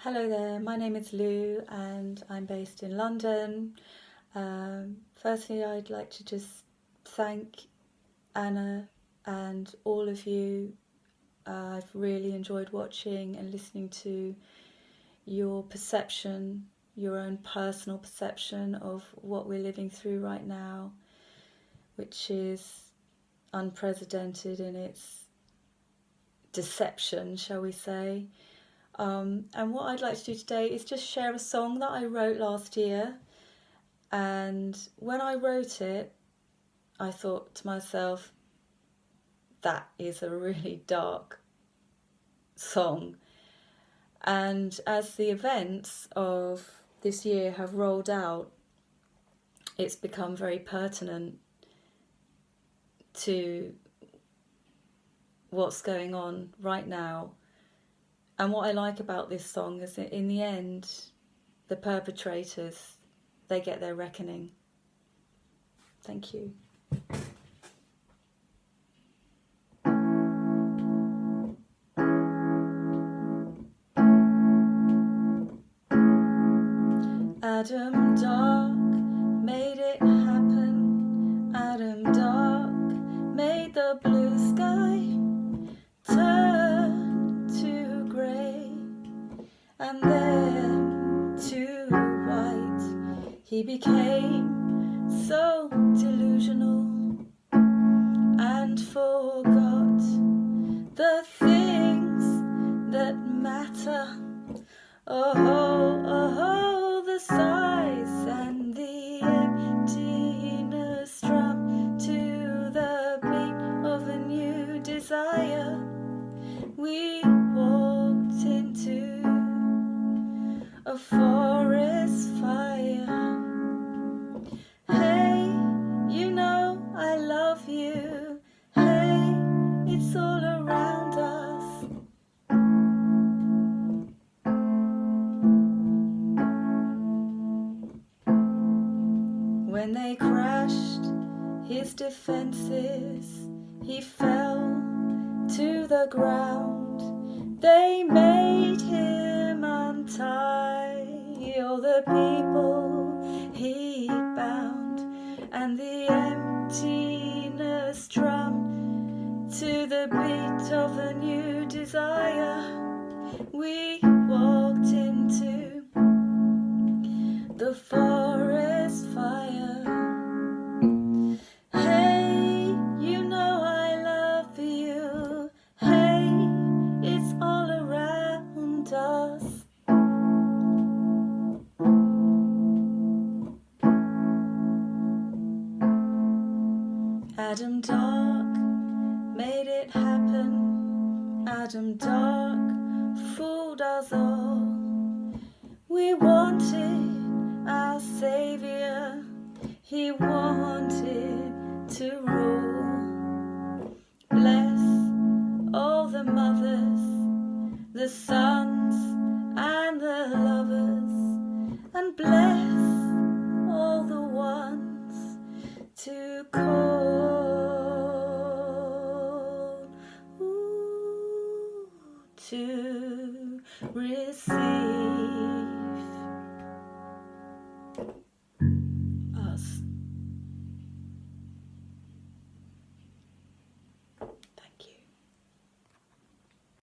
Hello there, my name is Lou and I'm based in London. Um, firstly, I'd like to just thank Anna and all of you. Uh, I've really enjoyed watching and listening to your perception, your own personal perception of what we're living through right now, which is unprecedented in its deception, shall we say. Um, and what I'd like to do today is just share a song that I wrote last year. And when I wrote it, I thought to myself, that is a really dark song. And as the events of this year have rolled out, it's become very pertinent to what's going on right now and what I like about this song is that in the end, the perpetrators, they get their reckoning. Thank you. Adam and then too white. He became so delusional and forgot the things that matter. Oh, oh, forest fire. Hey, you know I love you. Hey, it's all around us. When they crashed his defenses, he fell to the ground. They made the people he bound and the emptiness drum to the beat of a new desire. We walked into the forest Adam Dark made it happen. Adam Dark fooled us all. We wanted our saviour. He wanted to rule. Bless all the mothers, the sons to receive.